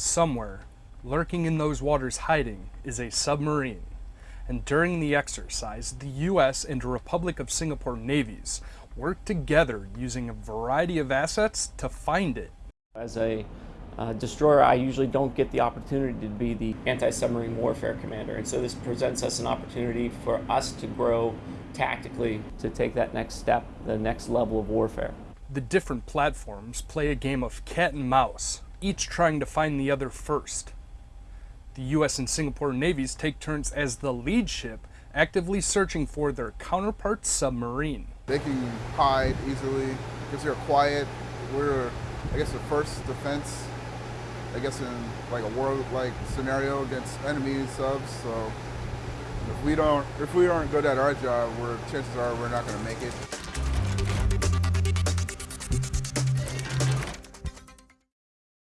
Somewhere, lurking in those waters hiding, is a submarine. And during the exercise, the US and Republic of Singapore navies worked together using a variety of assets to find it. As a uh, destroyer, I usually don't get the opportunity to be the anti-submarine warfare commander, and so this presents us an opportunity for us to grow tactically to take that next step, the next level of warfare. The different platforms play a game of cat and mouse, each trying to find the other first. The US and Singapore navies take turns as the lead ship, actively searching for their counterpart submarine. They can hide easily because they're quiet. We're, I guess, the first defense, I guess, in like a war-like scenario against enemy subs. So if we don't, if we aren't good at our job, we're chances are we're not going to make it.